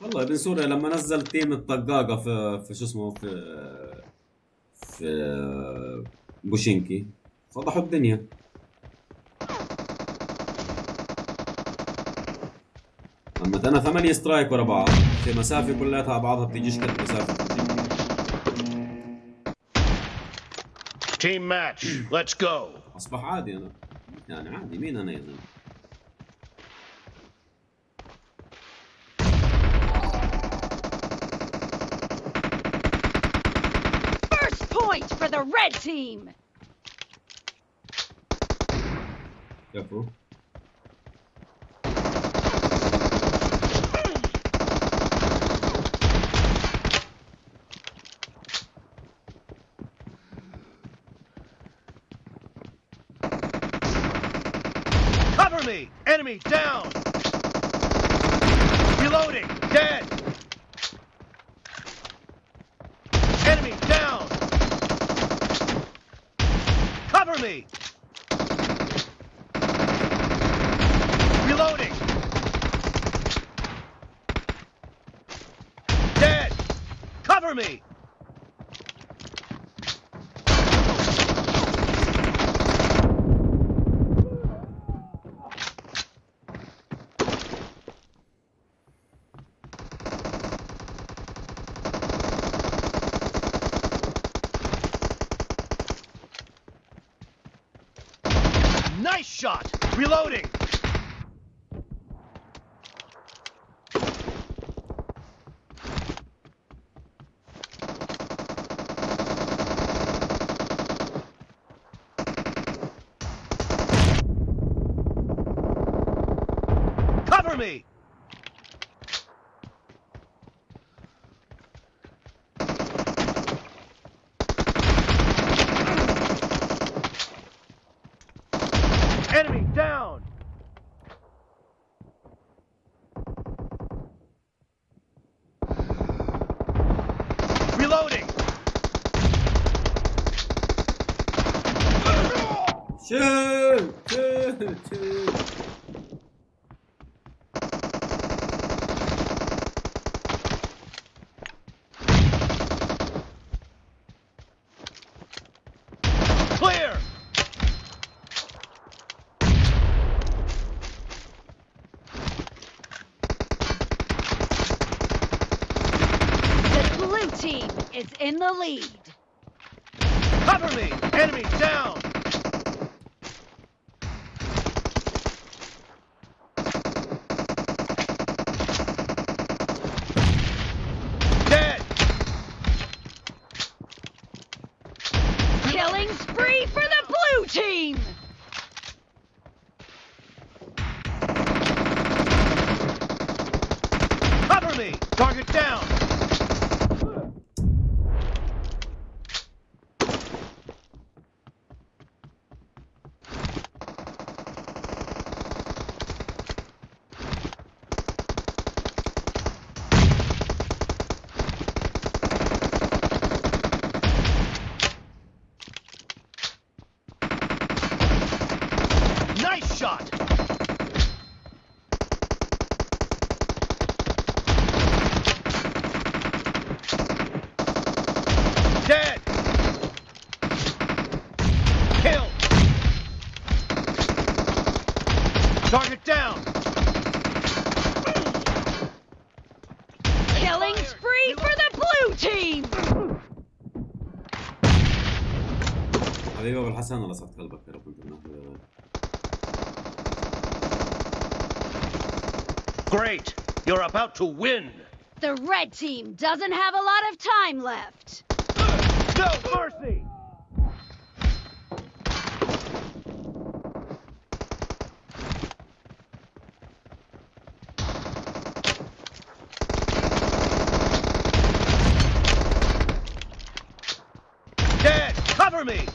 والله ابن سوريا لما نزل تيم الطقاقة في في شو اسمه في في بوشينكي فضحوا الدنيا. أما أنا ثمانية سترايك ورا بعض. في مسافة كلها بعضها قد مسافة. بوشينكي Team match. Let's go. أصبح عادي أنا. يعني عادي مين أنا يا زلمة؟ Points for the red team! Yeah, bro. Cover me! Enemy down! Cover me. Nice shot. Reloading. Cover me! Enemy down! Reloading! Shoot! Shoot! Shoot! Is in the lead. Cover me. Enemy down. Dead. Killing spree for the blue team! Cover me. Target down. Nice shot. Dead. Kill. Target down. Killing spree for the blue team! حبيبي ابو الحسن الله يسعد قلبك Great. You're about to win. The red team doesn't have a lot of time left. No mercy. Dead. Cover me.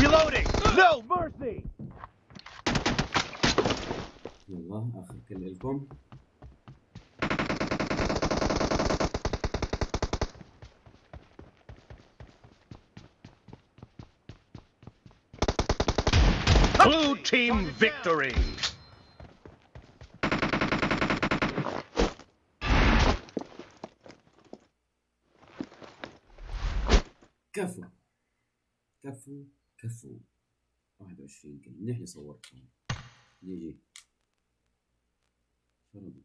Reloading. No يلا آخر كل لكم. Blue team victory. كفو. كفو كفو. 21 كلمة. اللي صورتهم جي جي 嗯。